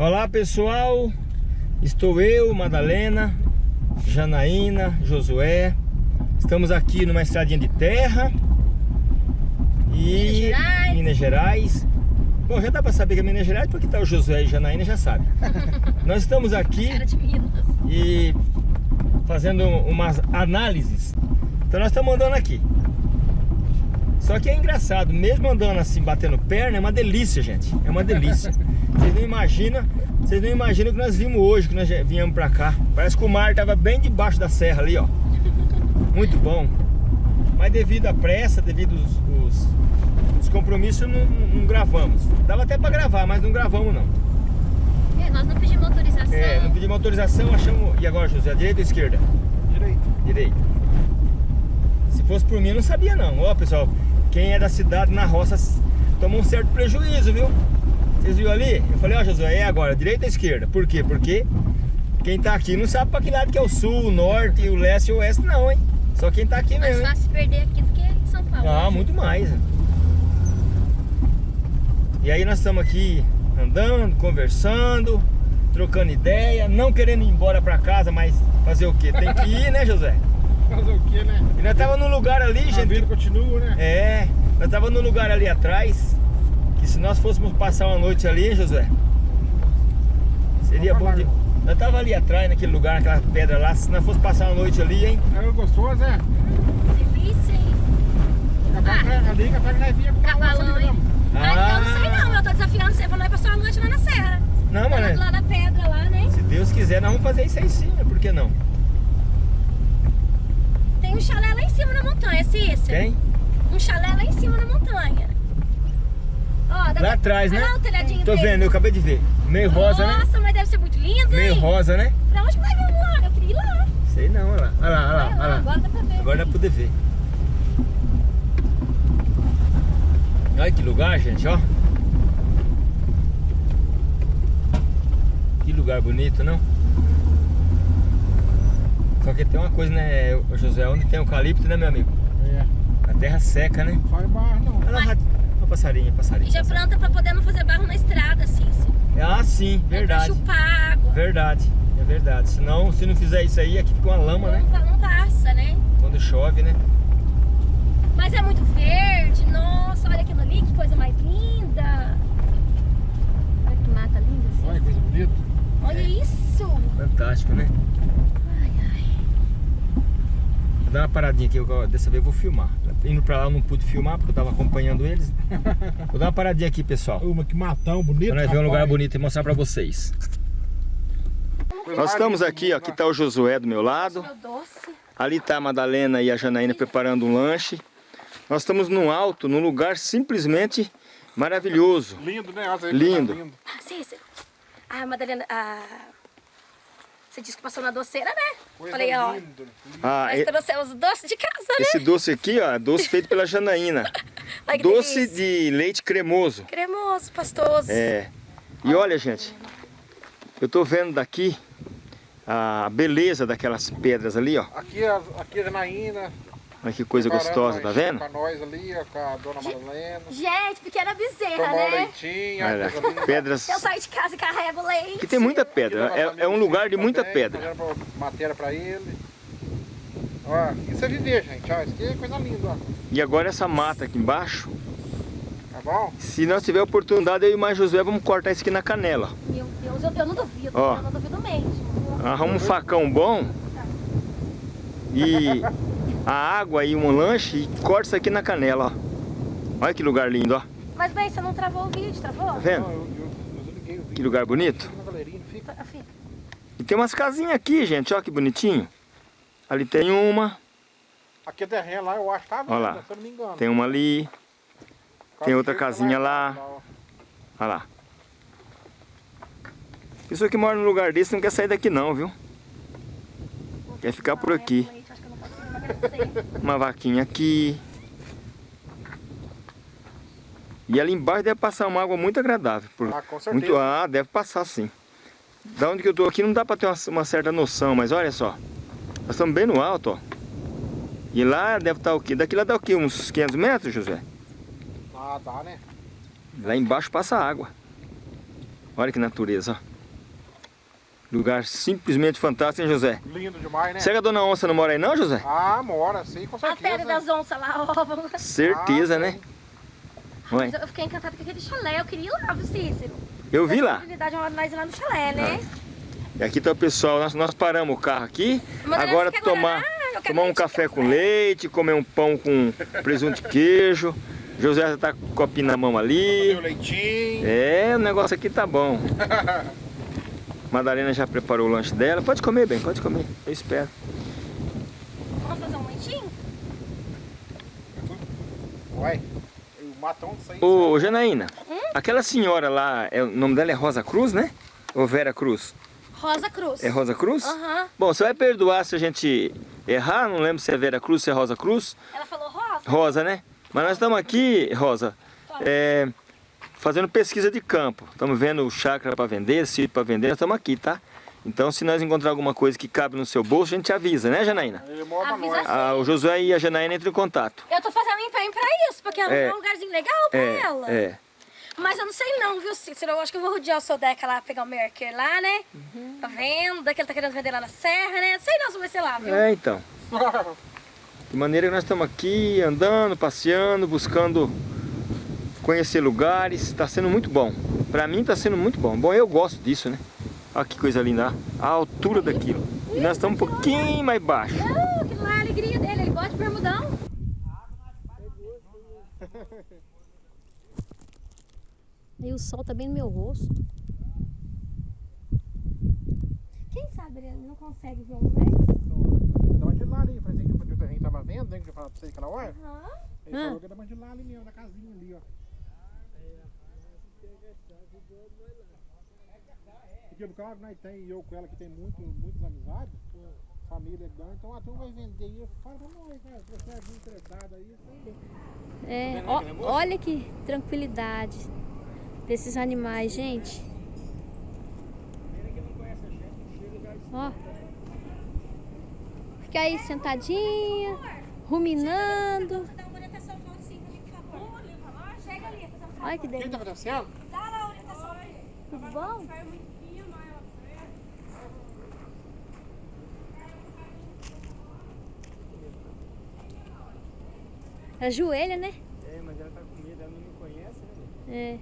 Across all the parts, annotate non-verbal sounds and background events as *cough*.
Olá pessoal, estou eu, Madalena, Janaína, Josué. Estamos aqui numa estradinha de terra. E Minas Gerais, Minas Gerais. Bom, já dá para saber que é Minas Gerais porque tá o Josué e Janaína já sabe. *laughs* Nós estamos aqui e fazendo umas análises. Então nós estamos andando aqui só que é engraçado, mesmo andando assim, batendo perna, é uma delícia, gente. É uma delícia. *laughs* Vocês não imaginam, vocês não imaginam o que nós vimos hoje, que nós viemos pra cá. Parece que o mar tava bem debaixo da serra ali, ó. Muito bom. Mas devido à pressa, devido os, os, os compromissos, não, não, gravamos. Dava até pra gravar, mas não gravamos não. É, nós não pedimos autorização. É, não pedimos autorização, achamos... E agora, José, direita ou esquerda? Direita. Direita. Se fosse por mim, não sabia não. Ó, pessoal, quem é da cidade na roça toma um certo prejuízo, viu? Vocês viram ali? Eu falei, ó Josué, é agora, direita ou esquerda? Por quê? Porque quem tá aqui não sabe pra que lado que é o sul, o norte, o leste e o oeste não, hein? Só quem tá aqui Mais mesmo, hein? fácil perder aqui do que em São Paulo. Ah, muito mais. E aí nós estamos aqui andando, conversando, trocando ideia, não querendo ir embora pra casa, mas fazer o quê? Tem que ir, né, José? Fazer o que, né? E nós tava num lugar ali, A gente. vida continua, né? É, nós tava num lugar ali atrás, que se nós fôssemos passar uma noite ali, hein, Josué? Seria bom de... Nós tava ali atrás, naquele lugar, naquela pedra lá, se nós fosse passar uma noite ali, hein? É gostoso, é? Delícia, hein? Que ali, capaz que nós via com Cavalão? Ah, eu não sei não, eu tô desafiando você pra nós passar uma noite lá na serra. Não, Lá, mas lá na pedra lá, né? se Deus quiser, nós vamos fazer isso aí sim, né? por que não? Tem um chalé lá em cima na montanha, Cícero. Tem? Um chalé lá em cima na montanha. Ó, dá Lá pra- atrás, né? Lá o telhadinho Tô dele. vendo, eu acabei de ver. Meio rosa, né? Nossa, mas deve ser muito lindo, Meio hein? rosa, né? Pra onde nós vamos lá? Eu queria ir lá. Sei não, olha lá, olha lá, olha lá, Vai olha lá. Agora dá pra ver. Agora dá pra poder ver. Olha que lugar, gente, ó. Que lugar bonito, não? Só que tem uma coisa, né, José, onde tem eucalipto, né, meu amigo? É. A terra seca, né? Não faz barro, não. Olha lá, rato- ó, passarinho, passarinho. E já passarinho. planta pra poder não fazer barro na estrada, Cícero. Ah, sim, É verdade. pra chupar água. Verdade, é verdade. Senão, se não fizer isso aí, aqui fica uma lama, né? Não, va- não passa, né? Quando chove, né? Mas é muito verde. Nossa, olha aquilo ali, que coisa mais linda. Olha que mata linda, Olha que assim. coisa bonita. Olha isso. Fantástico, né? Vou dar uma paradinha aqui, eu- dessa vez eu vou filmar. Indo pra lá eu não pude filmar porque eu tava acompanhando eles. Vou dar uma paradinha aqui, pessoal. Uma que matão bonito. Pra nós ver um lugar bonito e mostrar pra vocês. Nós estamos aqui, ó. Aqui tá o Josué do meu lado. Ali tá a Madalena e a Janaína preparando um lanche. Nós estamos num alto, num lugar simplesmente maravilhoso. Lindo, né? Aí, Lindo. tá Ah, Cícero. Ah, Madalena, ah... Você disse que passou na doceira, né? Coisa Falei, ó, linda. Ah, nós e- trouxemos os doces de casa, né? esse doce aqui, ó, é doce feito pela Janaína. *laughs* Que Doce delícia. de leite cremoso. Cremoso, pastoso. É. E olha, gente, eu tô vendo daqui a beleza daquelas pedras ali, ó. Aqui, a- aqui a Janaína. Olha que coisa preparando gostosa, tá vendo? Pra nós ali, ó, com a dona Madalena. Gente, pequena bezerra, Tomar um né? leitinho, Olha, linda. pedras. Eu saio de casa e carrego leite. Que tem muita pedra, é, é um lugar de muita Também, pedra. Matéria pra ele. Ó, isso é viver, gente. Ó, isso aqui é coisa linda, ó. E agora essa mata aqui embaixo, Tá bom? se nós tiver oportunidade, eu e mais Josué vamos cortar isso aqui na canela. Meu Deus, eu, eu não duvido, Ó. eu não duvido mesmo. Arruma um facão bom e *laughs* a água e um lanche e corta isso aqui na canela, ó. Olha que lugar lindo, ó. Mas bem, você não travou o vídeo, travou? Tá vendo? Não, eu, eu, eu liguei o vídeo. Que lugar bonito. Fica. Filho, E tem umas casinhas aqui, gente, ó que bonitinho. Ali tem uma, Aqui é terreno lá, eu acho que tá Olha lá. vendo, se eu não me engano. tem uma ali, tem outra casinha lá. olha lá. Pessoa que mora num lugar desse não quer sair daqui não, viu? Quer ficar por aqui. Uma vaquinha aqui. E ali embaixo deve passar uma água muito agradável. por- Ah, com certeza. muito, ah, deve passar sim. Da onde que eu tô aqui não dá pra ter uma, uma certa noção, mas olha só. Nós estamos bem no alto, ó. E lá deve estar o quê? Daqui lá dá o quê? Uns 500 metros, José? Ah, dá, né? Lá embaixo passa água. Olha que natureza, ó. Lugar simplesmente fantástico, hein, José? Lindo demais, né? Será que a dona Onça não mora aí não, José? Ah, mora, sim, com A certeza. terra das onças lá, ó. vamos- Certeza, Ah, né? Mas eu fiquei encantada com aquele chalé, eu queria ir lá, viu, Cícero? eu vi lá. oportunidade é nós ir lá no chalé, né? E aqui tá o pessoal, nós, nós paramos o carro aqui, Mas agora tomar, tomar um de café com leite, comer um pão com presunto e queijo. José já tá com o copinho na mão ali. Meu leitinho. É, o negócio aqui tá bom. *laughs* Madalena já preparou o lanche dela. Pode comer, bem, pode comer. Eu espero. Vamos fazer um leitinho? Ué, o matão aí. Ô, Janaína, aquela senhora lá, é, o nome dela é Rosa Cruz, né? Ou Vera Cruz? Rosa Cruz. É Rosa Cruz? Aham. Bom, você vai perdoar se a gente errar, não lembro se é Vera Cruz, se é Rosa Cruz. Ela falou rosa? Rosa, né? Mas nós estamos aqui, Rosa, é, fazendo pesquisa de campo. Estamos vendo chácara para vender, sítio para vender, nós estamos aqui, tá? Então, se nós encontrar alguma coisa que cabe no seu bolso, a gente avisa, né, Janaína? Ele mora pra Avisa nós. Ah, o Josué e a Janaína entram em contato. Eu tô fazendo empenho pra isso, porque ela É. é um lugarzinho legal pra É, ela. é. Mas eu não sei não, viu, Cícero? Eu acho que eu vou rodear o seu deca lá, pegar o Merker lá, né? Tá vendo? Daqui ele tá querendo vender lá na serra, né? Não sei não se vai ser lá, viu? É, então. *laughs* De maneira que nós estamos aqui andando, passeando, buscando conhecer lugares. Está sendo muito bom. Para mim está sendo muito bom. Bom, eu gosto disso, né? Olha que coisa linda. ó. A altura daquilo. E nós estamos um pouquinho mais baixo. Não, aquilo lá é a alegria dele, ele gosta de bermudão. *laughs* E o sol tá bem no meu rosto. Quem sabe ele não consegue ver um? Dá uma de lá ali, assim que o terreno tava vendo, né? Que eu falava pra você aquela hora. Ele falou que dá uma de lá ali mesmo, na casinha ali, ó. Porque por causa que nós tem, eu com ela que tem muito, muitas amizades, família grande, então a turma vai vender e fala pra nós, cara, se você é interessado aí. É, ó, olha que tranquilidade desses animais, gente. Ó. Fica aí sentadinha, ruminando. Olha que Quem delícia. tá fazendo? Bom? Ajoelha, né? É, mas ela tá com medo, ela não me conhece, né? É.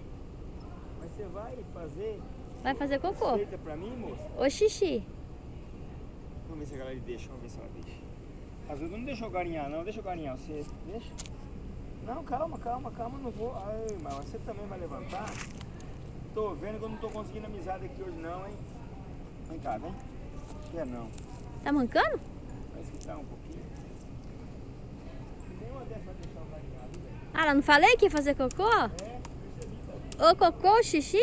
Mas você vai fazer Vai fazer cocô. receita pra mim, moça? Ô xixi. Vamos ver se a galera deixa, vamos ver se ela deixa. Às vezes não deixa eu garinhar, não, deixa eu garinhar, você deixa? Não, calma, calma, calma, não vou. Ai, mas você também vai levantar? Tô vendo que eu não tô conseguindo amizade aqui hoje não, hein? Vem cá, vem. Quer não. Tá mancando? Vai escutar um pouquinho. Nenhuma dessas vai deixar garinhar, viu, velho? Ah, lá não falei que ia fazer cocô? É, percebi, tá? Ô cocô, xixi?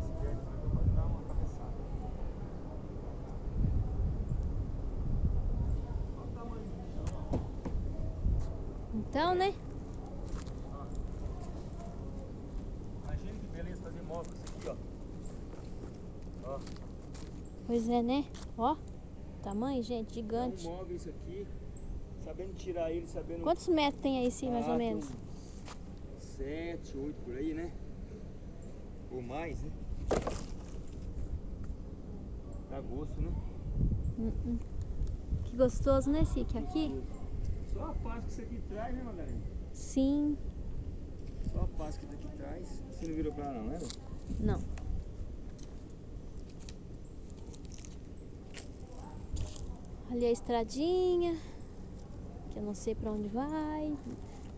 Esperto, mas eu vou dar uma cabeçada. Olha o tamanho do bichão, ó. Então, né? Imagina que beleza fazer móvel isso aqui, ó. Ó, Pois é, né? Ó. Tamanho, gente, é um gigante. móvel isso aqui. Sabendo tirar ele, sabendo... Quantos metros tem aí, sim, mais Ah, ou tem menos? Sete, oito por aí, né? Ou mais, né? Dá gosto, né? Hum, hum. Que gostoso, né, Sique? Aqui? Só a paz que isso aqui traz, né, Madalena? Sim. Só a paz que isso aqui traz. Você não virou pra lá não, né? Não. Ali a estradinha, que eu não sei pra onde vai.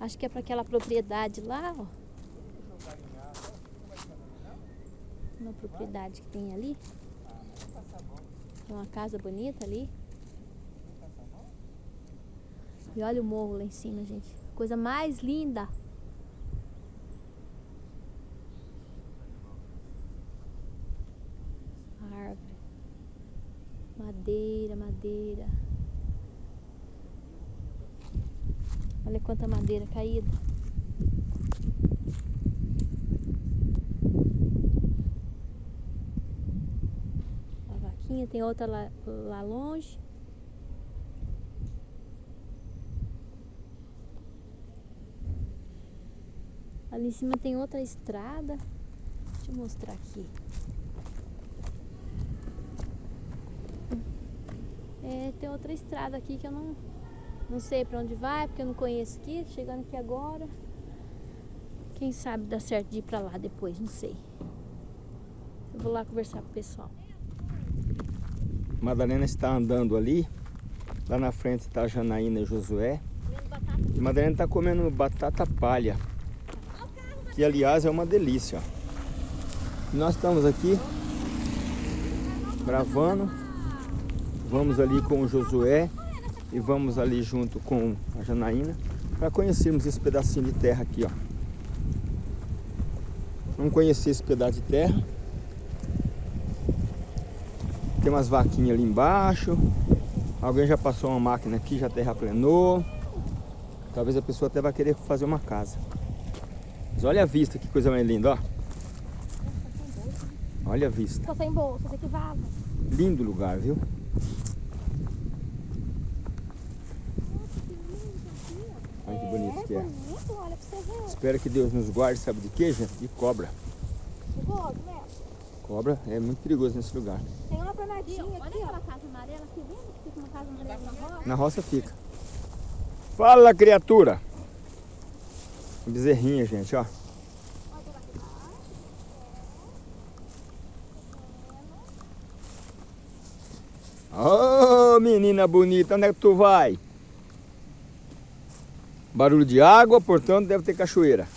Acho que é pra aquela propriedade lá, ó. Uma propriedade que tem ali. Tem uma casa bonita ali. E olha o morro lá em cima, gente. Coisa mais linda. Árvore. Madeira, madeira. Olha quanta madeira caída. A vaquinha, tem outra lá, lá longe. Ali em cima tem outra estrada. Deixa eu mostrar aqui. É, tem outra estrada aqui que eu não, não sei pra onde vai, porque eu não conheço aqui. Chegando aqui agora. Quem sabe dá certo de ir pra lá depois, não sei. Eu vou lá conversar com o pessoal. Madalena está andando ali. Lá na frente está a Janaína e Josué. E Madalena está comendo batata palha. Que aliás é uma delícia. nós estamos aqui gravando. Vamos ali com o Josué e vamos ali junto com a Janaína para conhecermos esse pedacinho de terra aqui, ó. Vamos conhecer esse pedaço de terra. Tem umas vaquinhas ali embaixo. Alguém já passou uma máquina aqui, já terraplenou. Talvez a pessoa até vai querer fazer uma casa. Mas olha a vista, que coisa mais linda, ó. Olha a vista. Tô sem bolsa, você que vaza. Lindo lugar, viu? Olha que bonito que é. bonito, olha pra você ver. Espero que Deus nos guarde, sabe de quê, gente? De cobra. Gosto, né? Cobra é muito perigoso nesse lugar. Tem uma planadinha aqui, ó. aquela casa amarela aqui, vendo que fica uma casa amarela na roça? Na roça fica. Fala, criatura! Bezerrinha, gente, ó. Ô, menina bonita, onde é que tu vai? Barulho de água, portanto deve ter cachoeira.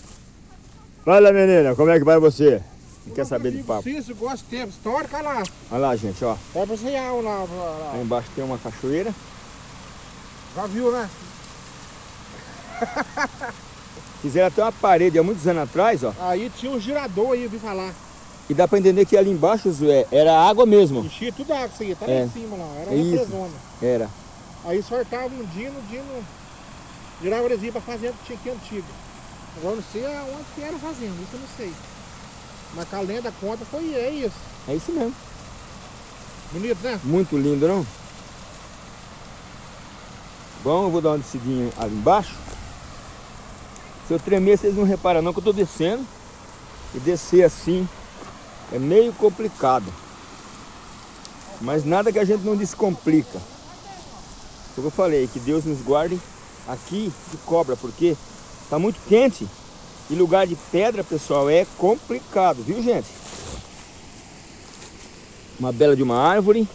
Fala, menina, como é que vai você? Não quer saber de papo. Isso, gosto de tempo. Histórica lá. Olha lá, gente, ó. Vai pra você lá, lá, lá. embaixo tem uma cachoeira. Já viu, né? *laughs* Fizeram até uma parede há muitos anos atrás, ó. Aí tinha um girador aí, eu vi falar. E dá pra entender que ali embaixo, Zé, era água mesmo. Enchia tudo água isso aí, tá É. lá em cima lá. Era É uma isso. presona. Era. Aí sortava um dino, dino girava eles iam pra fazenda que tinha aqui antiga. Agora eu não sei aonde que era a fazenda, isso eu não sei. Mas a lenda conta foi é isso. É isso mesmo. Bonito, né? Muito lindo, não? Bom, eu vou dar uma descidinha ali embaixo. Se eu tremer, vocês não reparam não que eu tô descendo. E descer assim é meio complicado. Mas nada que a gente não descomplica. Foi o que eu falei, que Deus nos guarde aqui de cobra, porque tá muito quente. E lugar de pedra, pessoal, é complicado, viu gente? Uma bela de uma árvore.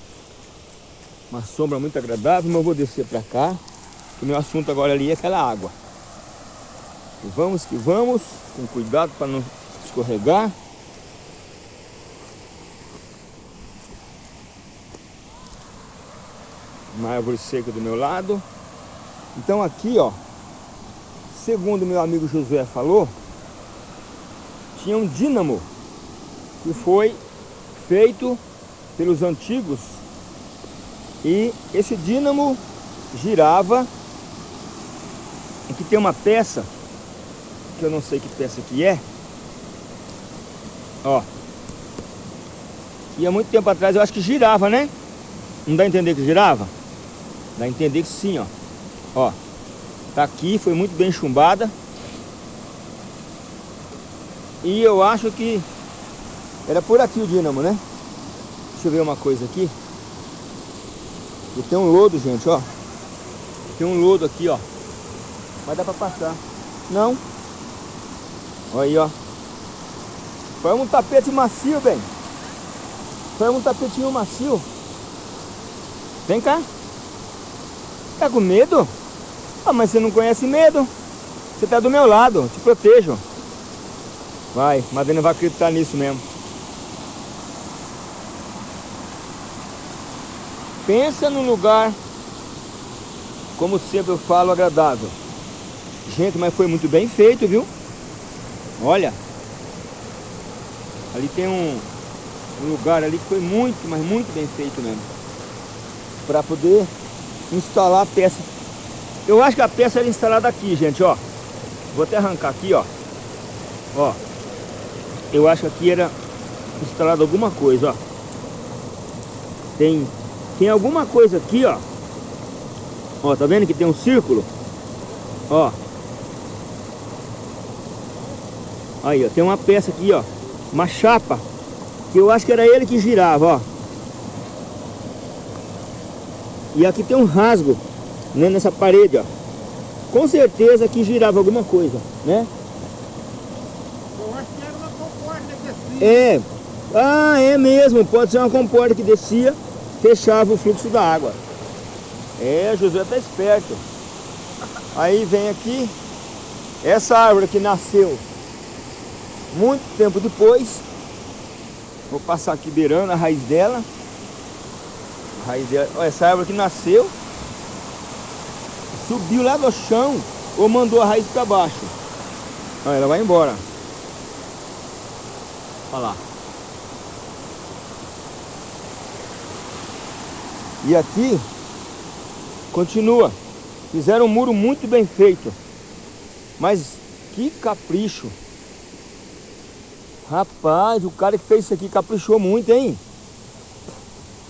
Uma sombra muito agradável, mas eu vou descer para cá. O meu assunto agora ali é aquela água. E vamos que vamos, com cuidado para não escorregar. Uma árvore seca do meu lado. Então aqui, ó, segundo meu amigo Josué falou, tinha um dínamo que foi feito pelos antigos e esse dínamo girava e que tem uma peça que eu não sei que peça que é. Ó. E há muito tempo atrás eu acho que girava né? Não dá a entender que girava? Dá a entender que sim ó. Ó. Tá aqui foi muito bem chumbada. E eu acho que era por aqui o dínamo né? Deixa eu ver uma coisa aqui. E tem um lodo, gente, ó. Tem um lodo aqui, ó. Mas dá pra passar. Não. Olha aí, ó. Foi um tapete macio, bem. Foi um tapetinho macio. Vem cá. Tá com medo? Ah, mas você não conhece medo. Você tá do meu lado, te protejo. Vai, Madalena vai acreditar nisso mesmo. Pensa num lugar, como sempre eu falo, agradável. Gente, mas foi muito bem feito, viu? Olha. Ali tem um, um lugar ali que foi muito, mas muito bem feito mesmo. Para poder instalar a peça. Eu acho que a peça era instalada aqui, gente, ó. Vou até arrancar aqui, ó. Ó. Eu acho que aqui era instalada alguma coisa, ó. Tem tem alguma coisa aqui, ó. Ó, tá vendo que tem um círculo? Ó. Aí, ó, tem uma peça aqui, ó. Uma chapa. Que eu acho que era ele que girava, ó. E aqui tem um rasgo né, nessa parede, ó. Com certeza que girava alguma coisa, né? Eu acho que era uma comporta que descia. É. Ah, é mesmo. Pode ser uma comporta que descia, fechava o fluxo da água. É, Josué tá esperto. Aí vem aqui, essa árvore que nasceu muito tempo depois. Vou passar aqui beirando a raiz dela. A raiz dela. Olha, essa árvore que nasceu, subiu lá do chão ou mandou a raiz para baixo. Olha, ela vai embora. Olha lá. E aqui continua. Fizeram um muro muito bem feito. Mas que capricho. Rapaz, o cara que fez isso aqui caprichou muito, hein?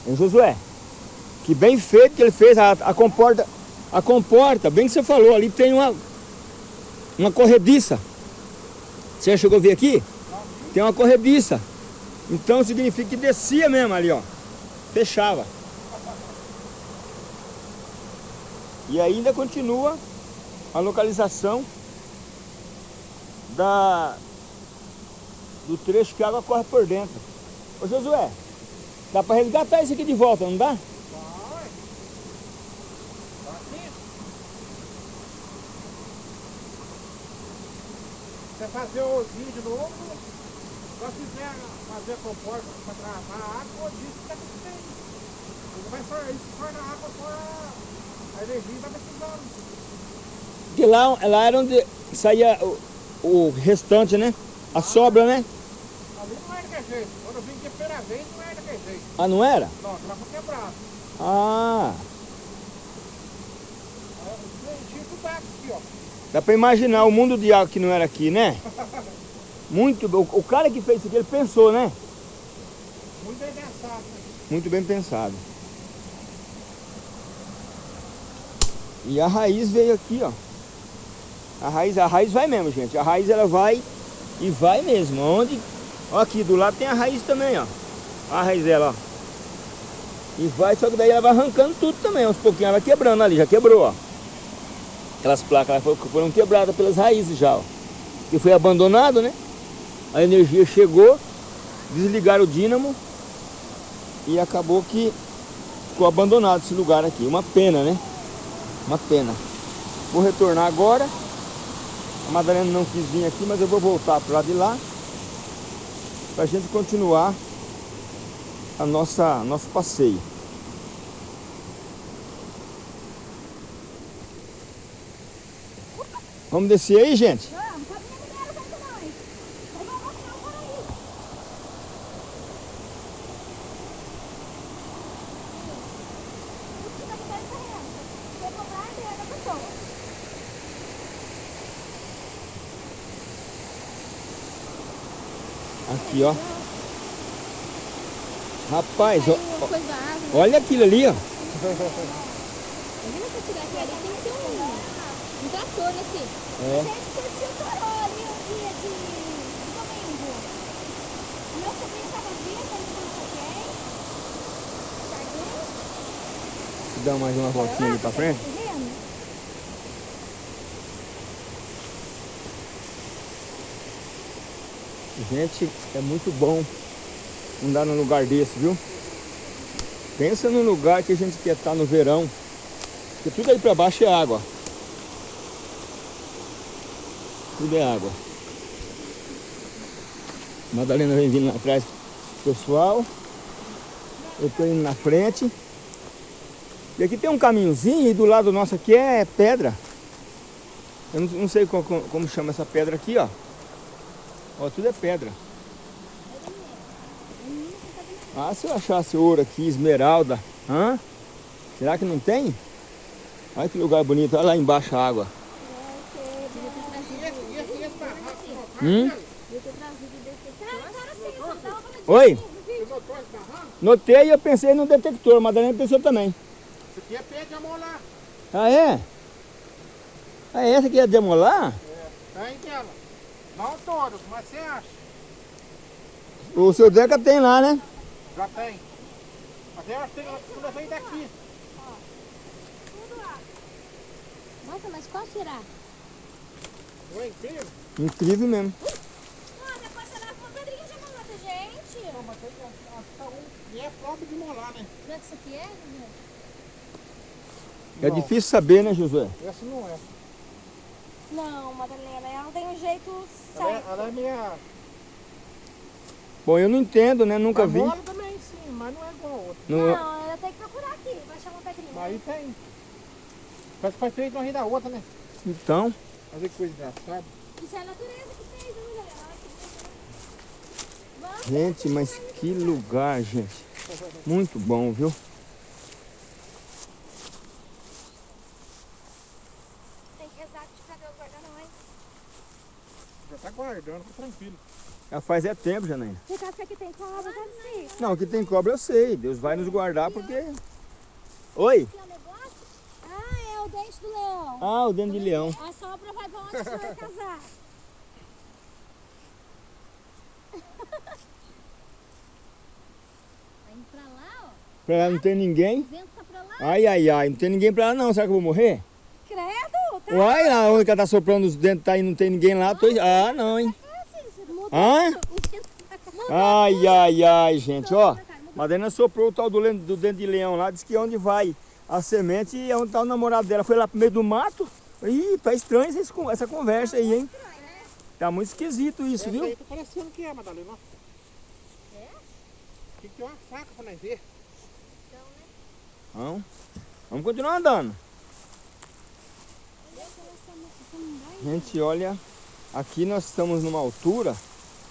Hein, Josué? Que bem feito que ele fez a, a comporta. A comporta, bem que você falou, ali tem uma, uma corrediça. Você já chegou a ver aqui? Tem uma corrediça. Então significa que descia mesmo ali, ó. Fechava. E ainda continua a localização da, do trecho que a água corre por dentro. Ô Josué, dá para resgatar isso aqui de volta, não dá? Tá. Você fazer o vídeo novo, só se quiser fazer a comporta para travar a água, o disco tá tudo bem. Ele vai só, isso torna a água fora a energia vai precisando. Porque lá, lá era onde saía o, o restante, né? A sobra, né? Ali não era daquele jeito. Quando eu vim aqui a primeira vez, não era daquele jeito. Ah, não era? Não, ela foi quebrada. Ah, água aqui, ó. dá para imaginar o mundo de água que não era aqui, né? Muito, o, o cara que fez isso aqui, ele pensou, né? Muito bem pensado. Muito bem pensado. E a raiz veio aqui, ó. A raiz, a raiz vai mesmo, gente. A raiz ela vai e vai mesmo. Onde? Ó, aqui do lado tem a raiz também, ó. A raiz dela, ó. E vai, só que daí ela vai arrancando tudo também. Uns pouquinhos ela vai quebrando ali, já quebrou, ó. Aquelas placas foram- quebradas pelas raízes já, ó. Que foi abandonado, né? A energia chegou, desligaram o dínamo e acabou que ficou abandonado esse lugar aqui. Uma pena, né? Uma pena. Vou retornar agora. A Madalena não quis vir aqui, mas eu vou voltar para lado de lá. Para a gente continuar a nossa nosso passeio. Vamos descer aí, gente? Vamos, pode me ligar com nós. Vai voltar não, para aí. Você tá com dois terrenos. Você comprar a terra da pessoa. Aqui, ó. Rapaz, ó, árvore. olha aquilo ali, ó. Imagina se eu tirar aquilo ali, tem que ter um, um trator aqui. É. Gente, curtiu o toró ali o dia de domingo. O meu sobrinho estava vivo, ele não sei quem. Jardim. Dá mais uma voltinha ali pra frente. Gente, é muito bom andar num lugar desse, viu? Pensa num lugar que a gente quer estar no verão. Porque tudo aí pra baixo é água. Tudo é água. Madalena vem vindo lá atrás pessoal. Eu tô indo na frente. E aqui tem um caminhozinho e do lado nosso aqui é pedra. Eu não, sei como chama essa pedra aqui, ó. Ó, tudo é pedra. Ah, se eu achasse ouro aqui, esmeralda. Hã? Será que não tem? Olha que lugar bonito. Olha lá embaixo a água. Hum? Oi? Notei e eu pensei no detector. Madalena pensou também. Isso aqui é pé de amolar. Ah, é? Ah, é essa aqui é demolar? Tá em tela. Não todos, mas você acha? O seu Deca tem lá, né? Já tem. Mas eu acho que tem levar daqui. Tudo lá. Nossa, mas qual será? Não é incrível? Incrível mesmo. Ah, depois você leva uma pedrinha de mata, gente. Não, mas tem que um. E é próprio de molar, né? Será que isso aqui é? José? É difícil saber, né, Josué? Essa não é. Não, Madalena, ela tem um jeito Ela é, certo. ela é minha. Bom, eu não entendo, né? Nunca Mas vi. mola também, sim, mas não é igual a outra. Não- Não, eu tenho que procurar aqui. Vai achar uma pedrinha. Aí tem. Parece que foi feito uma rir da outra, né? Então, Fazer que coisa engraçada. Isso é a natureza que fez, né, Madalena? Gente, mas que lugar, gente. Muito bom, viu? Tem que rezar pra Deus guardar nós. Tá tranquilo. Já faz é tempo, Janaína. Por causa que aqui tem cobra, tá difícil. Não, que tem cobra eu sei. Deus vai nos guardar porque... Oi? Aqui é? Ah, é o dente do leão. Ah, o dente de leão. A sobra vai pra onde você vai casar. *laughs* Tá indo pra lá, ó. Pra lá não tem ninguém. O vento tá pra lá. Ai, ai, ai. Não tem ninguém pra lá não. Será que eu vou morrer? Credo, tá Uai, lá onde que ela tá soprando os dentes tá aí não tem ninguém lá. Tô... Ah, não, hein. fácil. Muda Hã? Ai, ai, ai, gente, ó. Madalena soprou o tal do, do dente de leão lá, disse que é onde vai a semente e é onde tá o namorado dela. Foi lá pro meio do mato. Ih, tá estranho essa conversa aí, hein? Tá muito esquisito isso, viu? aí tá parecendo que é, Madalena. ó. Tem que ter uma faca pra nós ver. Vamos, vamos continuar andando. Gente, olha, aqui nós estamos numa altura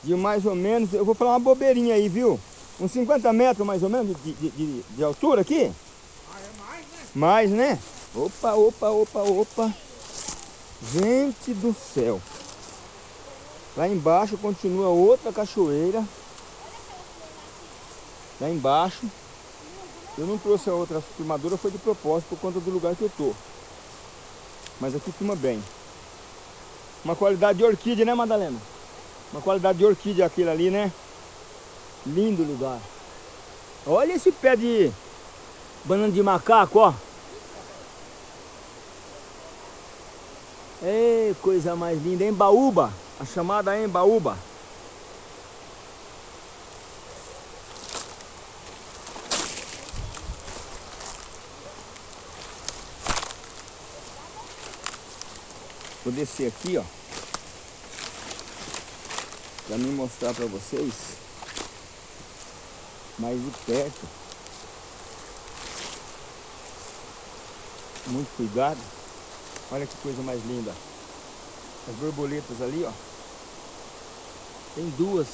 de mais ou menos, eu vou falar uma bobeirinha aí, viu? Uns 50 metros mais ou menos de, de, de- de altura aqui. Ah, é mais, né? Mais, né? Opa, opa, opa, opa. Gente do céu. Lá embaixo continua outra cachoeira. Lá embaixo. Eu não trouxe a outra filmadora, foi de propósito por conta do lugar que eu tô. Mas aqui filma bem. Uma qualidade de orquídea, né, Madalena? Uma qualidade de orquídea aquilo ali, né? Lindo lugar. Olha esse pé de banana de macaco, ó. Ei, coisa mais linda, Embaúba, a chamada Embaúba. Vou descer aqui, ó. Pra me mostrar pra vocês mais de perto. Muito cuidado. Olha que coisa mais linda. As borboletas ali, ó. Tem duas.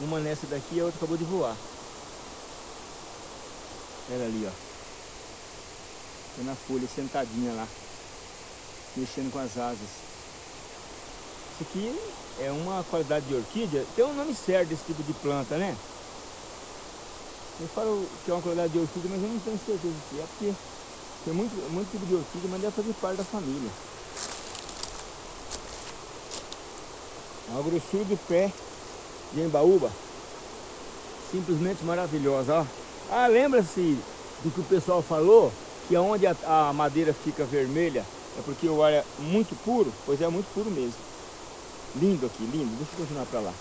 Uma nessa daqui e a outra acabou de voar. Ela ali, ó. Tem na folha, sentadinha lá. Mexendo com as asas. Isso aqui é uma qualidade de orquídea. Tem um nome certo desse tipo de planta, né? Eu falo que é uma qualidade de orquídea, mas eu não tenho certeza se é porque tem muito, muito tipo de orquídea, mas deve fazer parte da família. A grossura do pé de embaúba. Simplesmente maravilhosa, ó. Ah, lembra-se do que o pessoal falou? Que onde a, a madeira fica vermelha é porque o ar é muito puro? Pois é, muito puro mesmo. Lindo aqui, lindo. Deixa eu continuar pra lá.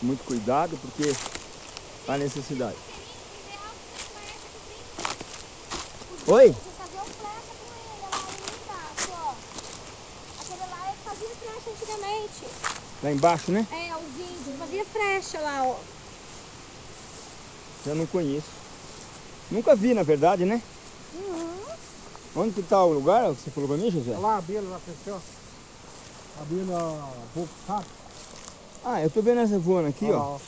Muito cuidado, porque há necessidade. Oi? Antigamente. Lá embaixo, né? É, os índios fazia flecha lá, ó. Eu não conheço. Nunca vi, na verdade, né? Onde que tá o lugar que você falou pra mim, José? Olha lá a abelha lá, cresceu. A abelha boca, sabe? Ah, eu tô vendo essa voando aqui, Olha lá, ó.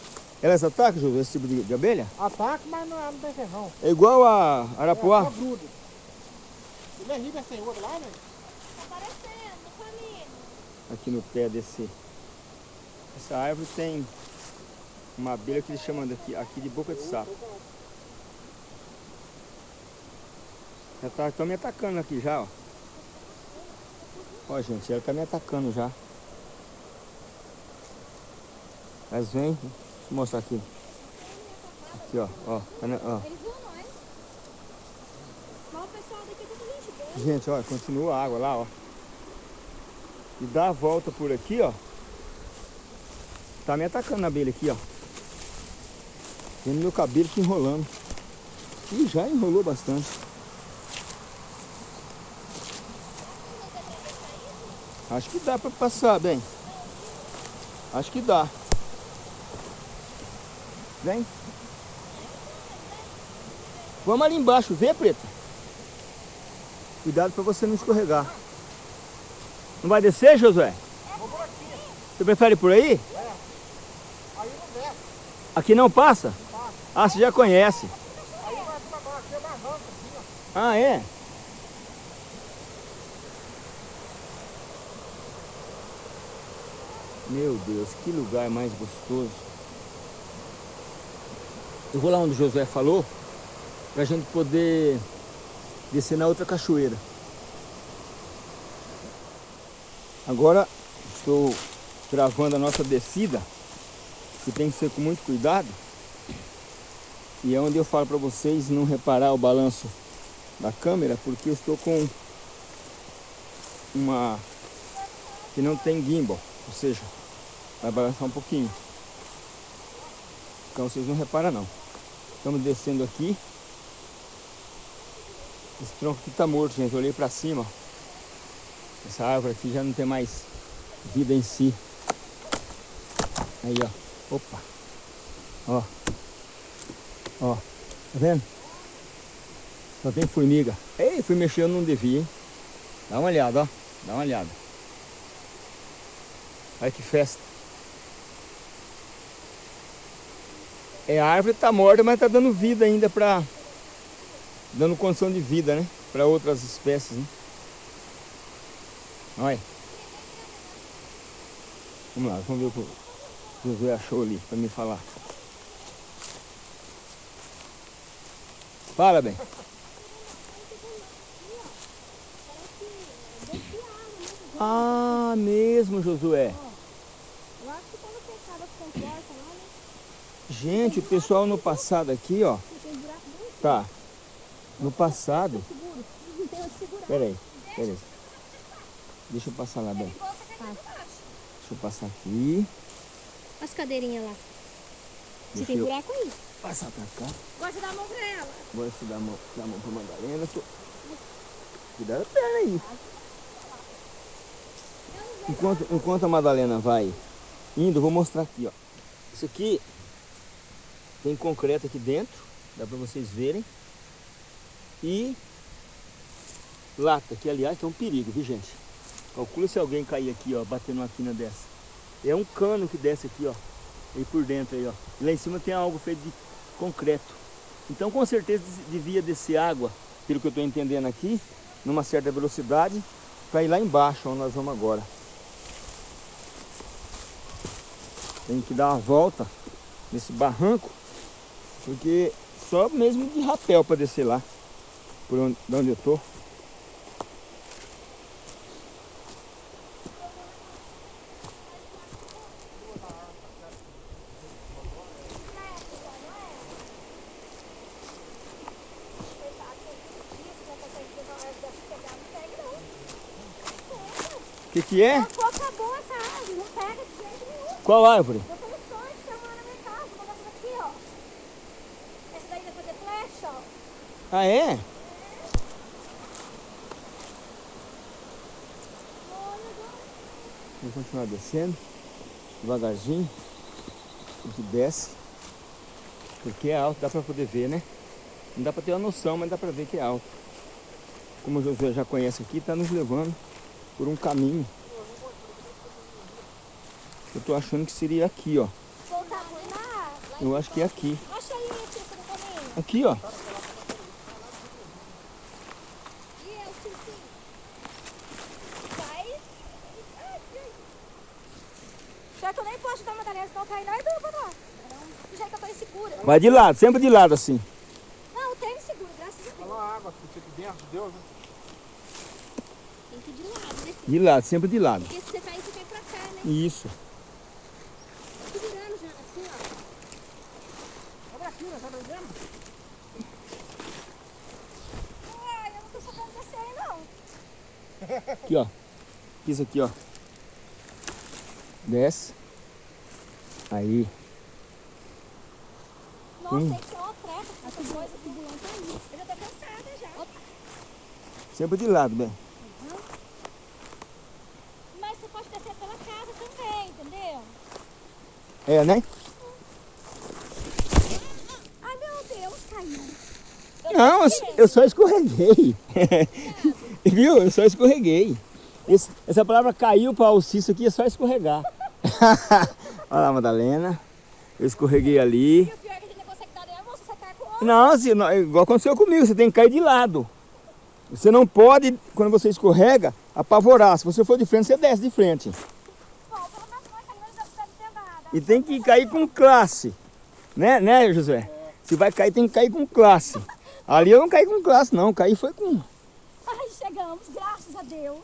Elas atacam, José, esse tipo de, de abelha? Ataque, mas não, não tem ferrão. É igual a É, arapuá? só gruda. Ele é rico sem outro lá, né? Tá aparecendo, família. Aqui no pé desse... Essa árvore tem uma abelha que eles chamam daqui, aqui de boca de sapo. Já tá, tá me atacando aqui já, ó. Ó, gente, ela tá me atacando já. Mas vem, deixa eu mostrar aqui. Aqui, ó, ó, tá ó. É tudo gente ó, continua a água lá, ó. E dá a volta por aqui, ó. Tá me atacando na abelha aqui, ó. Vendo meu cabelo que enrolando. Ih, já enrolou bastante. Acho que dá pra passar, bem. Acho que dá. Vem. Vamos ali embaixo, vê, Preta? Cuidado pra você não escorregar. Não vai descer, Josué? Vou por aqui. Você prefere por aí? Aí não desce. Aqui não passa? Ah, você já conhece. Aí vai é ó. Ah, é? Meu Deus, que lugar mais gostoso. Eu vou lá onde o Josué falou, pra gente poder descer na outra cachoeira. Agora estou gravando a nossa descida, que tem que ser com muito cuidado. E é onde eu falo para vocês não reparar o balanço da câmera, porque eu estou com uma que não tem gimbal, ou seja, vai balançar um pouquinho. Então vocês não reparam não. Estamos descendo aqui. Esse tronco aqui tá morto, gente. Eu olhei para cima. Essa árvore aqui já não tem mais vida em si. Aí, ó. Opa. Ó. Ó. Tá vendo? Só tem formiga. Ei, fui mexer, eu não devia, hein? Dá uma olhada, ó. Dá uma olhada. Olha que festa. É, a árvore tá morta, mas tá dando vida ainda pra... Dando condição de vida, né? Pra outras espécies, né? Olha. Vamos lá, vamos ver o que o Josué achou ali pra me falar. Fala, bem. Ah, mesmo, Josué. Eu acho que quando fechava as comportas lá, né? Gente, o pessoal no passado aqui, ó. Tá. No passado. Peraí, peraí. Deixa eu passar lá, bem. Deixa eu passar aqui. As cadeirinhas lá. Deixa tem buraco aí. passar pra cá. Gosta de dar a mão pra ela. Agora se dá a mão, dá a mão pra Madalena. Tô... Cuidado da perna aí. Enquanto, enquanto a Madalena vai indo, vou mostrar aqui, ó. Isso aqui tem concreto aqui dentro, dá pra vocês verem. E lata, que aliás é um perigo, viu gente? Calcula se alguém cair aqui, ó, bater numa quina dessa. É um cano que desce aqui, ó. Aí por dentro aí, ó. E lá em cima tem algo feito de concreto. Então com certeza devia descer água, pelo que eu estou entendendo aqui, numa certa velocidade, para ir lá embaixo, onde nós vamos agora. Tem que dar uma volta nesse barranco, porque só mesmo de rapel para descer lá, por onde, de onde eu tô. O que que é? Pô, acabou essa árvore, não pega de jeito nenhum. Qual árvore? Eu tenho sonho uma na minha casa, tudo aqui, ó. Essa daí vai fazer flecha, ó. Ah é? Vamos continuar descendo, devagarzinho, a gente desce, porque é alto, dá pra poder ver, né? Não dá pra ter uma noção, mas dá pra ver que é alto. Como o José já conhece aqui, tá nos levando por um caminho. Eu tô achando que seria aqui, ó. Eu acho que é aqui. Aqui, ó. E eu? Vai. Já que eu nem posso dar uma Madalena, senão cair nós duas pra lá. Jeito que eu tô insegura. Vai de lado, sempre de lado assim. Não, eu tenho seguro, graças a Deus. Falou a água que fica dentro de Deus, né? Tem que ir de lado, né? De lado, sempre de lado. Porque se você cair, você cai pra cá, né? Isso. Tá segurando já. piscina, tá entendendo? Ai, eu não tô sabendo descer aí, não. Aqui, ó. Pisa aqui, ó. Desce. Aí. Nossa, Hum. turbulenta aí. Eu já tô cansada já. Sempre de lado, bem. Mas você pode descer pela casa também, entendeu? É, né? Ai, meu Deus, caiu. Não, eu, eu só escorreguei. *laughs* Viu? Eu só escorreguei. Esse- essa palavra caiu para o Cício aqui é só escorregar. *laughs* Olha lá, Madalena. Eu escorreguei ali. E o pior é que a gente não consegue dar nervoso, você cai com o outro. Não, assim, não, é igual aconteceu comigo, você tem que cair de lado. Você não pode, quando você escorrega, apavorar. Se você for de frente, você desce de frente. E tem que cair com classe. Né, né, José? Se vai cair, tem que cair com classe. *laughs* Ali eu não caí com classe, não. Caí foi com. Ai, chegamos, graças a Deus.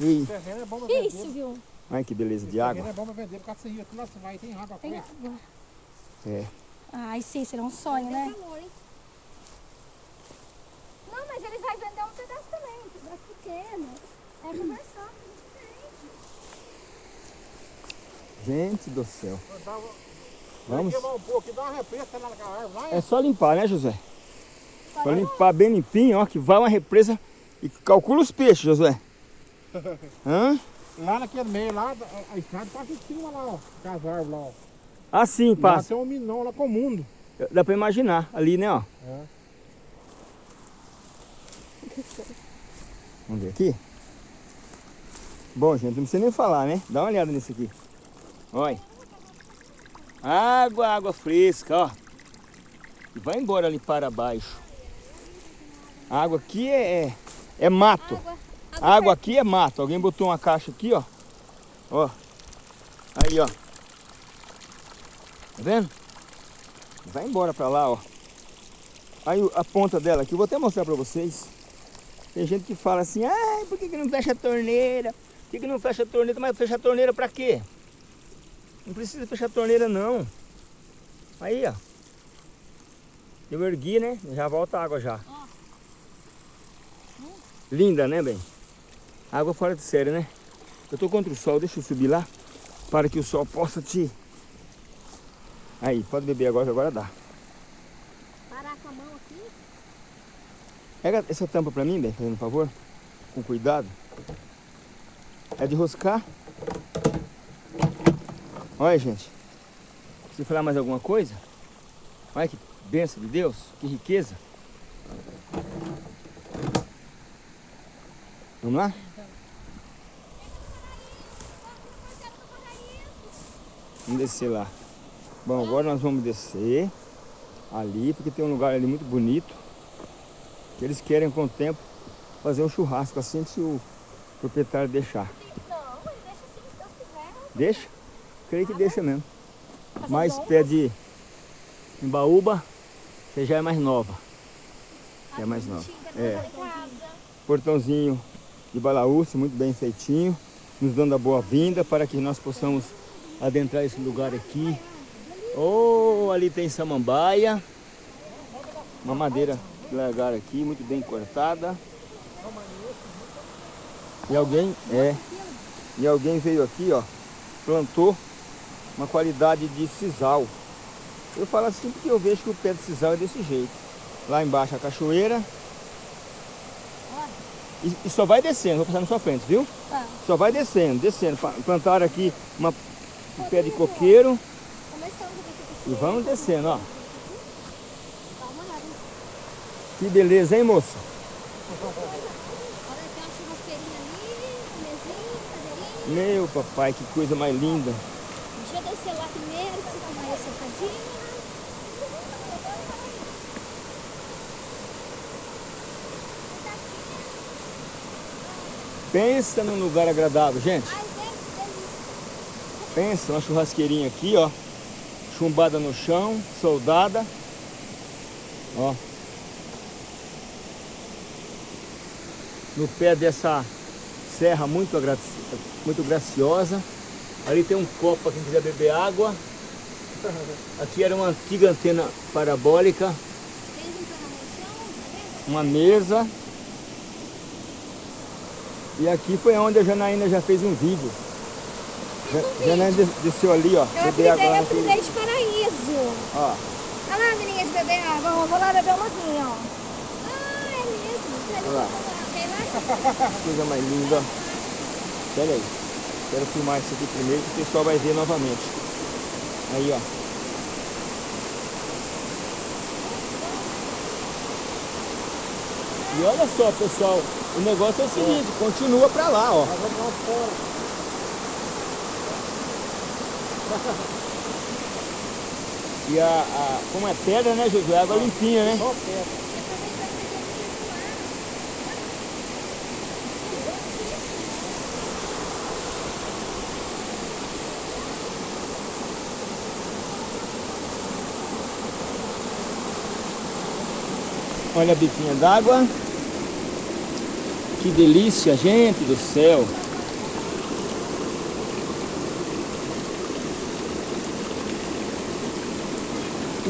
Ih, Terreno é bom pra vender. isso, viu? Ai, que beleza de Terreno água. é bom pra vender, por causa disso. Nossa, vai, tem água Tem água. É. Ai, sim, será um sonho, né? calor, hein? Não, mas ele vai vender um pedaço também, um pedaço pequeno. É conversar, Gente do céu. Vamos. Um lá lá. É só limpar, né, José? Só limpar bem limpinho, ó, que vai uma represa e calcula os peixes, Josué. Hã? Lá naquele meio lá, a- a estrada passa em cima lá, ó. Com as árvores lá, ó. Ah, sim, Lá passa. tem um minão lá com o mundo. Dá pra imaginar. Ali, né, ó. É. Vamos ver aqui. Bom, gente, não precisa nem falar, né? Dá uma olhada nisso aqui. Olha. Água, água fresca, ó. E vai embora ali para baixo. A água aqui é, é, é mato. Água. A água aqui é mato. Alguém botou uma caixa aqui, ó. Ó. Aí, ó. Tá vendo? Vai embora pra lá, ó. Aí a ponta dela aqui, eu vou até mostrar pra vocês. Tem gente que fala assim, ai, por que, que não fecha a torneira? Por que, que não fecha a torneira? Mas fecha a torneira pra quê? Não precisa fechar a torneira não. Aí, ó. Eu ergui, né? Já volta a água já. Linda, né, bem? Água fora de série, né? Eu tô contra o sol, deixa eu subir lá. Para que o sol possa te... Aí, pode beber agora, agora dá. Parar com a mão aqui. Pega essa tampa pra mim, bem, fazendo um favor. Com cuidado. É de roscar. Olha, gente. Se falar mais alguma coisa. Olha que bênção de Deus. Que riqueza. Vamos lá? Vamos descer lá. Bom, agora nós vamos descer ali, porque tem um lugar ali muito bonito. Que eles querem com o tempo fazer um churrasco assim se o proprietário deixar. Não, ele deixa assim, se Deus quiser. Deixa? Creio que deixa mesmo. Mais pé de embaúba, você já é mais nova. Já é mais nova. É. Portãozinho de balaúça, muito bem feitinho, nos dando a boa-vinda para que nós possamos adentrar esse lugar aqui. Oh, ali tem samambaia, uma madeira que largaram aqui, muito bem cortada. E alguém, é, e alguém veio aqui, ó, plantou uma qualidade de sisal. Eu falo assim porque eu vejo que o pé de sisal é desse jeito. Lá embaixo a cachoeira. E, e só vai descendo, vou passar na sua frente, viu? Tá. Só vai descendo, descendo. Plantaram aqui uma, um pé de coqueiro e vamos descendo, ó. Que beleza, hein, moça? Meu papai, que coisa mais linda. Deixa eu descer lá primeiro. Pensa num lugar agradável, gente. Ai, gente, que delícia. Pensa, uma churrasqueirinha aqui, ó. Chumbada no chão, soldada. Ó. No pé dessa serra muito, muito graciosa. Ali tem um copo para quem quiser beber água. Aqui era uma antiga antena parabólica. Uma mesa. E aqui foi onde a Janaína já fez um vídeo. Ja- Janaína des- desceu ali, ó. Eu beber água eu de paraíso. Ó. Olha lá, menininha de beber água. Vou lá beber uma aguinha, ó. Ah, é mesmo. Olha lá. *laughs* Coisa mais linda. Pera aí. Quero filmar isso aqui primeiro que o pessoal vai ver novamente. Aí, ó. E olha só, pessoal. O negócio é o seguinte, continua pra lá, ó. Nós vamos lá fora. E a, a como é pedra, né, Josué? Água limpinha, né? Só pedra. Olha a biquinha d'água. Que delícia, gente do céu.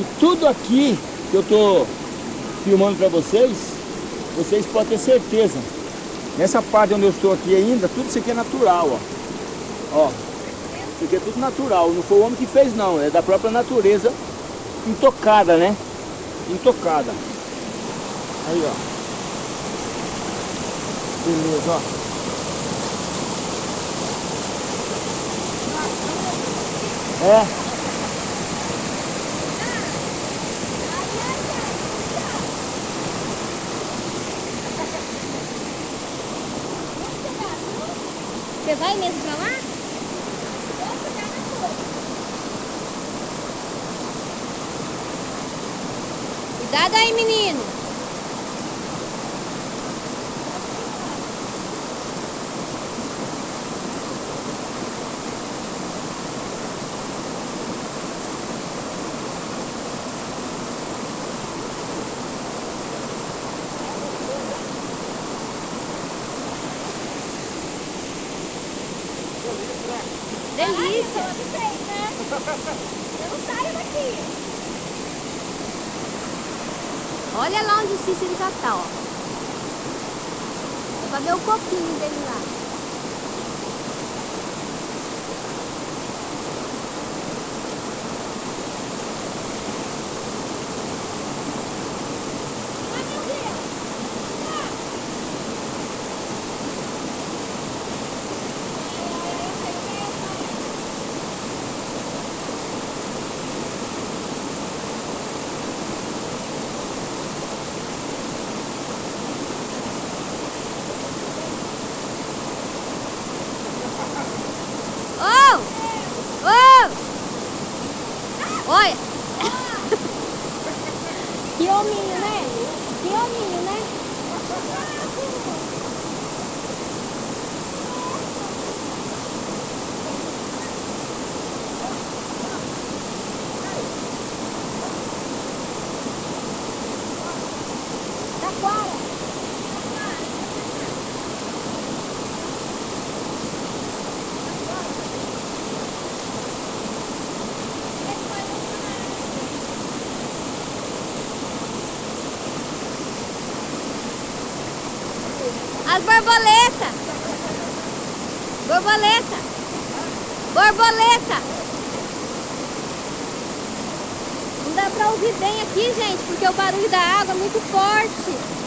E tudo aqui que eu tô filmando para vocês, vocês podem ter certeza. Nessa parte onde eu estou aqui ainda, tudo isso aqui é natural, ó. Ó, isso aqui é tudo natural, não foi o homem que fez não, é da própria natureza intocada, né? Intocada. Aí, ó. Beleza, ó. É. vai mesmo pra lá? Cuidado aí, menino. Delícia. Eu não saio daqui. Olha lá onde o Cícero já tá, ó. O copinho dele lá. Oh! Oh! Olha! Que hominho, né? Que hominho, né? Taquara. As borboletas! Borboleta! Borboleta! Não dá pra ouvir bem aqui, gente, porque o barulho da água é muito forte.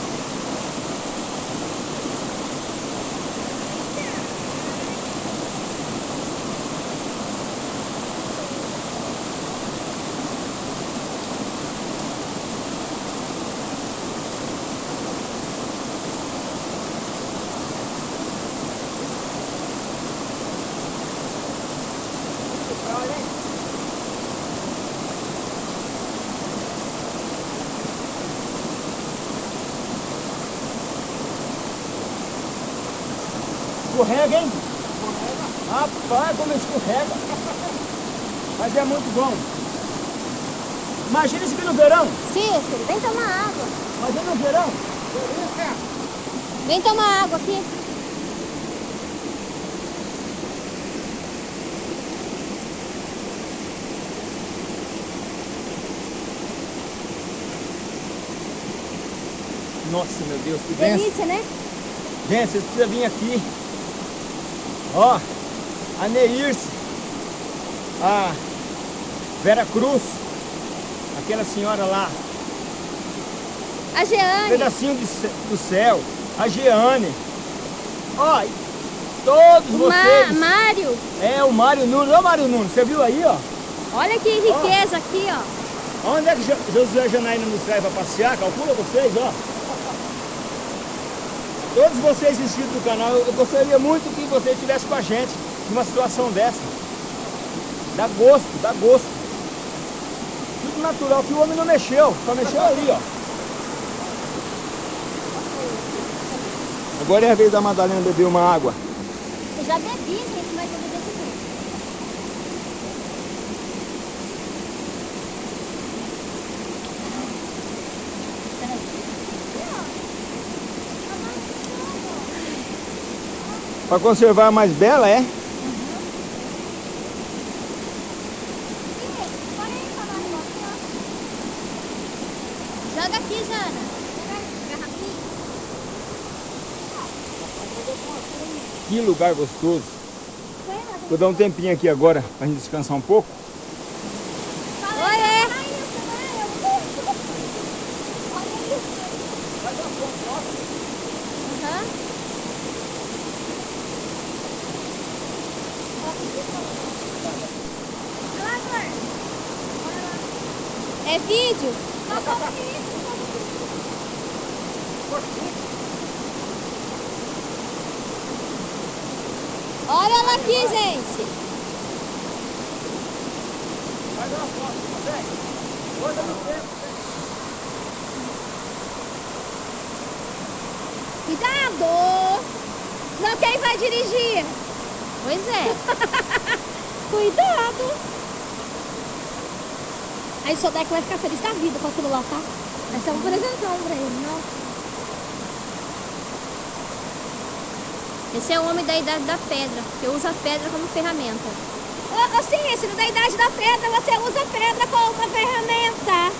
escorrega, hein? Rapaz, como escorrega. Mas é muito bom. Imagina isso aqui no verão. Cícero, vem tomar água. Imagina no verão. Vem tomar água aqui. Nossa, meu Deus, que delícia, né? Gente, vocês precisam vir aqui. Ó, a Neirce, a Vera Cruz, aquela senhora lá, A um Jeane. pedacinho de do céu, a Jeane. Ó, todos O Ma vocês. Mário. É, o Mário Nunes. Ó, Mário Nunes, você viu aí, ó? Olha que riqueza aqui, ó. Onde é que Jo- Josué Janaína nos traz para passear? Calcula vocês, ó. Todos vocês inscritos no canal, eu gostaria muito que você estivesse com a gente numa situação dessa. Dá gosto, dá gosto. Tudo natural, que o homem não mexeu, só mexeu ali, ó. Agora é a vez da Madalena beber uma água. Eu já bebi, gente, Para conservar mais bela, é? Joga aqui, Jana. Que lugar gostoso. Vou dar um tempinho aqui agora pra gente descansar um pouco. Oi, é. Aham. É vídeo? Olha ela aqui, gente. Cuidado! Não, quem vai dirigir? Pois é. *laughs* Cuidado! Aí o Sodeco vai ficar feliz da vida com aquilo lá, tá? Vai ser um presentão pra ele, não? Esse é o homem da idade da pedra, que usa a pedra como ferramenta. Assim, esse da idade da pedra, você usa a pedra como uma ferramenta.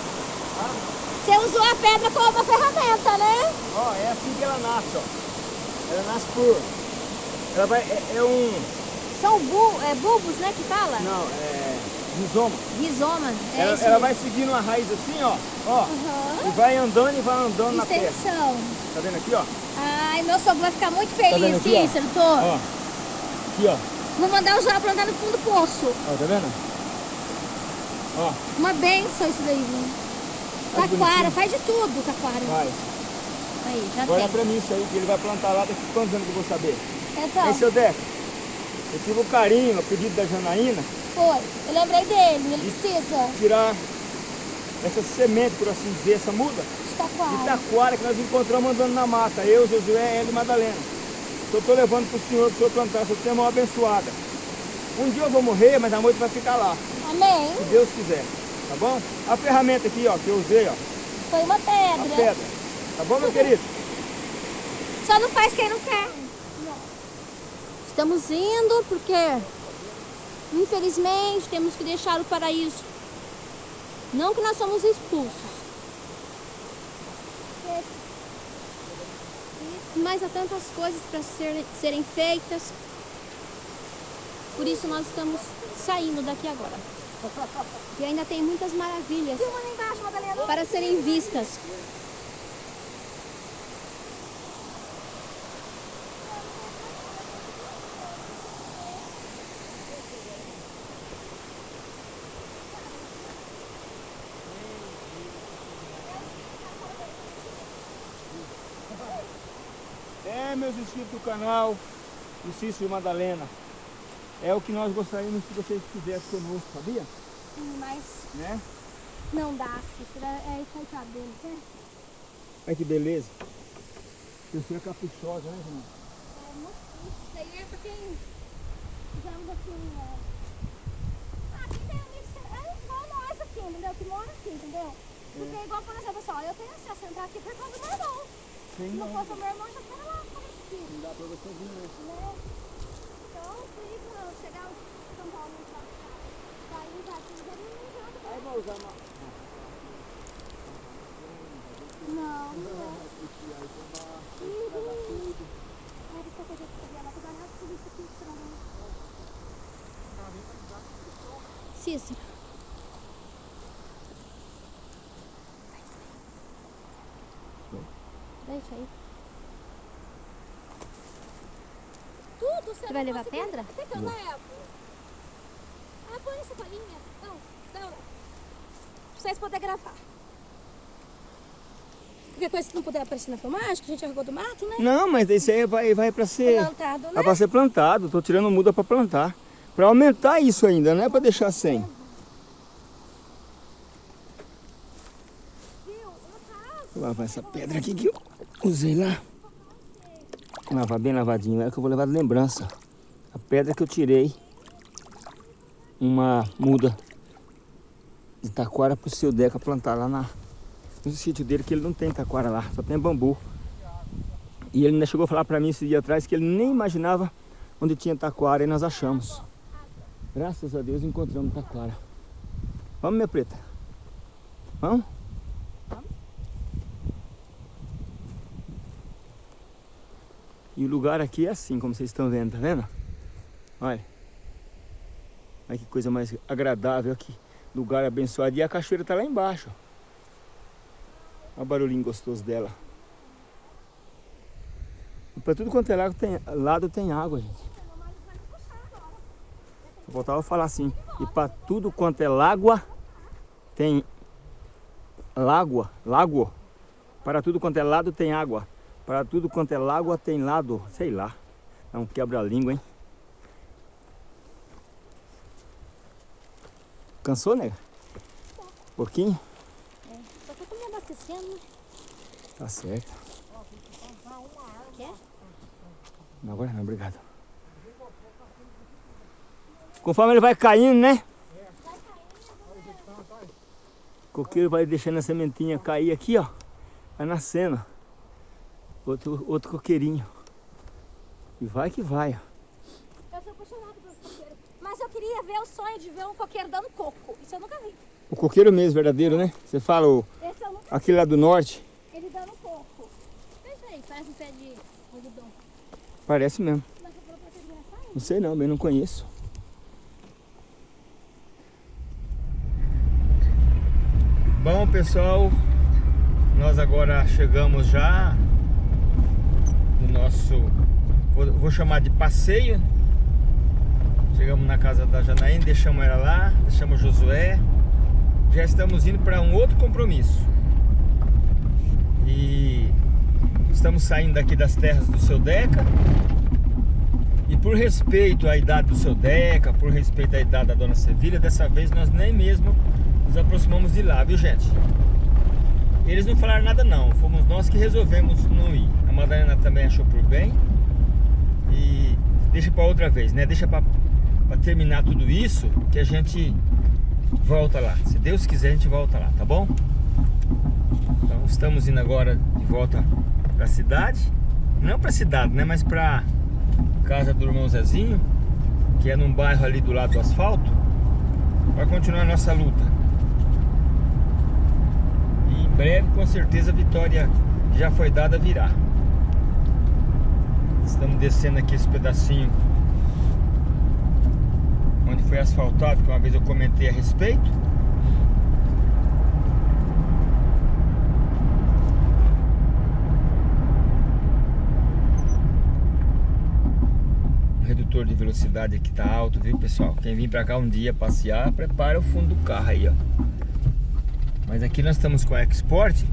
Você usou a pedra como uma ferramenta, né? Ó, é assim que ela nasce, ó. Ela nasce por... Ela vai... É, é um... São bu é, bulbos, né, que fala? Não, é... Rizoma. Rizoma. É ela, ela vai seguindo uma raiz assim, ó. Ó. Aham. E vai andando e vai andando na terra. Extensão. Tá vendo aqui, ó? Ai, meu sogro vai ficar muito vendo feliz, ó? Cícero, tô. Ó. Aqui, ó. Vou mandar o João plantar no fundo do poço. Ó, tá vendo? Ó, Uma benção isso daí, viu? Faz Taquara, faz de tudo, taquara. vai. Aí, já é tem. pra mim isso aí, que ele vai plantar lá daqui quantos anos que eu vou saber? Então, Aí, seu Deco, eu tive o carinho, a pedido da Janaína, foi. Eu lembrei dele, ele precisa tirar essa semente, por assim dizer, essa muda, de de taquara. taquara que nós encontramos andando na mata. Eu, Josué, ela e Madalena. Eu tô levando pro senhor, pro senhor plantar, essa terra mal abençoada. Um dia eu vou morrer, mas a moita vai ficar lá, Amém. se Deus quiser. Tá bom? A ferramenta aqui, ó, que eu usei, ó, Foi uma pedra. pedra. Tá bom, meu querido? *laughs* Só não faz quem não quer. Estamos indo porque, infelizmente, temos que deixar o paraíso. Não que nós somos expulsos. Mas há tantas coisas para serem, serem feitas. Por isso nós estamos saindo daqui agora. E ainda tem muitas maravilhas para serem vistas. É, meus inscritos do canal, o Cícero e Madalena. É o que nós gostaríamos que vocês fizessem conosco, sabia? Mas Né? não dá, Cícero. É coitado deles, né? Olha que beleza. Pessoa caprichosa, né, gente? É muito. Isso aí é pra quem, digamos assim, é... Ah, quem tem amigos que é igual nós aqui, entendeu? Que mora aqui, entendeu? Porque igual, por exemplo, assim, ó, eu tenho acesso a entrar aqui por causa do meu irmão. Se não fosse o meu irmão, já teria lá não dá pra você vir, né? Não. Então, por isso, eu chegar em São Paulo, sair daqui, já não Aí vou usar uma... Não, não é. Uhum. Aí ele só podia fazer ela, porque ela tudo isso aqui estranho. Cícero. Deixa aí. Você vai levar pedra? Até que eu levo. Ah, põe essa colinha. Não, não. Pra vocês poderem gravar. Qualquer coisa que não puder aparecer na filmagem, que a gente arregou do mato, né? Não, mas isso aí vai, vai pra ser... Plantado, né? É pra ser plantado, tô tirando muda pra plantar. Pra aumentar isso ainda, não é pra deixar sem. Caso, Vou lavar essa pedra aqui que eu usei lá. Lavar bem lavadinho, é que eu vou levar de lembrança. A pedra que eu tirei, uma muda de taquara pro seu Deca plantar lá na, no sítio dele, que ele não tem taquara lá, só tem bambu. E ele ainda chegou a falar pra mim esse dia atrás que ele nem imaginava onde tinha taquara e nós achamos. Graças a Deus encontramos taquara. Vamos, minha preta? Vamos? E o lugar aqui é assim, como vocês estão vendo, tá vendo? Olha. Olha que coisa mais agradável aqui. Lugar abençoado. E a cachoeira tá lá embaixo. Olha o barulhinho gostoso dela. E pra tudo quanto é lado tem, lado tem água, gente. Eu voltava a falar assim. E pra tudo quanto é lágua, tem... Lágua, lago. Para tudo quanto é lado tem água. Para tudo quanto é lágua tem lado, sei lá. É um quebra-língua, hein? Cansou, nega? Um pouquinho? só que eu tô me abastecendo, né? Tá certo. Quer? Não, agora não, obrigado. Conforme ele vai caindo, né? O coqueiro vai deixando a sementinha cair aqui, ó. Vai nascendo. Outro, outro coqueirinho. E vai que vai, ó. Eu sou apaixonada pelos coqueiros. Mas eu queria ver o sonho de ver um coqueiro dando coco. Isso eu nunca vi. O coqueiro mesmo, verdadeiro, né? Você fala o, Esse eu nunca vi. aquele lá do norte. Ele dando coco. Deixa aí, faz um pé de algodão. Parece mesmo. Mas você falou pra você engraçado? Não sei não, bem não conheço. Bom pessoal, nós agora chegamos já nosso, vou, chamar de passeio. Chegamos na casa da Janaína, deixamos ela lá, deixamos Josué. Já estamos indo para um outro compromisso. E estamos saindo daqui das terras do seu Deca. E por respeito à idade do seu Deca, por respeito à idade da dona Sevilha, dessa vez nós nem mesmo nos aproximamos de lá, viu gente? Eles não falaram nada não, fomos nós que resolvemos não ir. Madalena também achou por bem. E deixa para outra vez, né? Deixa para terminar tudo isso que a gente volta lá. Se Deus quiser a gente volta lá, tá bom? Então estamos indo agora de volta para a cidade. Não para a cidade, né? Mas para casa do irmão Zezinho, que é num bairro ali do lado do asfalto, para continuar a nossa luta. E em breve, com certeza, a vitória já foi dada virá. Estamos descendo aqui esse pedacinho onde foi asfaltado, que uma vez eu comentei a respeito. O redutor de velocidade aqui tá alto, viu pessoal? Quem vir pra cá um dia passear, prepara o fundo do carro aí, ó. Mas aqui nós estamos com a Export,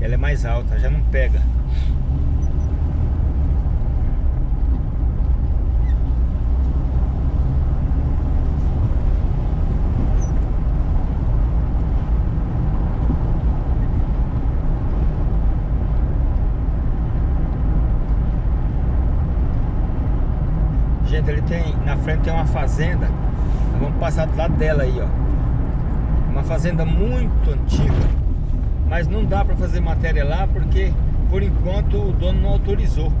ela é mais alta, já não pega. Gente, ele tem, na frente tem uma fazenda, vamos passar do lado dela aí, ó. Uma fazenda muito antiga, mas não dá para fazer matéria lá porque, por enquanto, o dono não autorizou.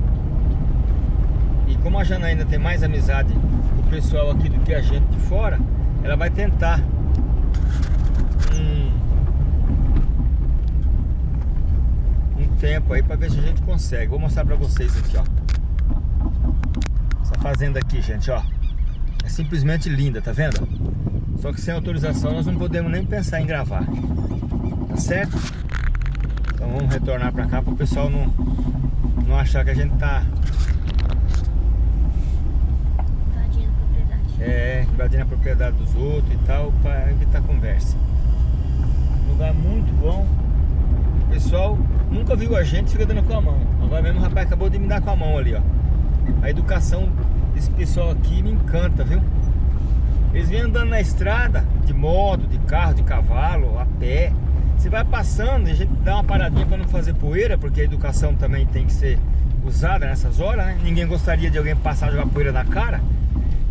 E como a Janaína tem mais amizade com o pessoal aqui do que a gente de fora, ela vai tentar um, um tempo aí para ver se a gente consegue. Vou mostrar para vocês aqui, ó. fazenda aqui, gente, ó. Simplesmente linda, tá vendo? Só que sem autorização nós não podemos nem pensar em gravar. Tá certo? Então vamos retornar pra cá para o pessoal não, não achar que a gente tá Invadindo a propriedade. é, invadindo a propriedade dos outros e tal, para evitar conversa. Lugar muito bom. O pessoal nunca viu a gente, fica dando com a mão. Agora mesmo o rapaz acabou de me dar com a mão ali, ó. A educação desse pessoal aqui me encanta, viu? Eles vêm andando na estrada, de moto, de carro, de cavalo, a pé. Você vai passando, a gente dá uma paradinha para não fazer poeira, porque a educação também tem que ser usada nessas horas, né? Ninguém gostaria de alguém passar e jogar poeira na cara.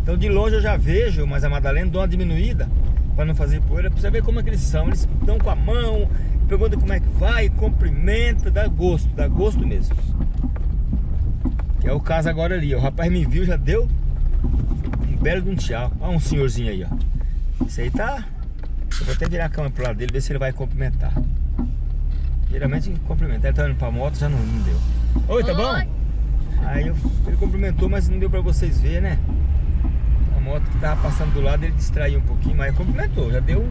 Então de longe eu já vejo, mas a Madalena dá uma diminuída para não fazer poeira, pra você ver como é que eles são. Eles dão com a mão, perguntam como é que vai, cumprimenta, dá gosto, dá gosto mesmo. Que é o caso agora ali, ó. o rapaz me viu, já deu um belo de um tchau. Olha um senhorzinho aí, ó. Esse aí tá... Eu vou até virar a câmera pro lado dele, ver se ele vai cumprimentar. Geralmente cumprimenta. Ele tá indo pra moto, já não, não deu. Oi, tá bom? Oi. Aí eu- ele cumprimentou, mas não deu pra vocês verem, né? A moto que tava passando do lado, ele distraiu um pouquinho, mas cumprimentou, já deu